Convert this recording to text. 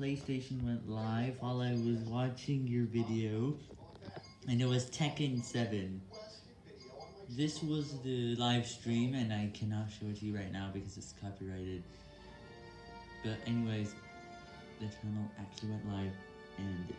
PlayStation went live while I was watching your video, and it was Tekken 7. This was the live stream, and I cannot show it to you right now because it's copyrighted. But anyways, the channel actually went live, and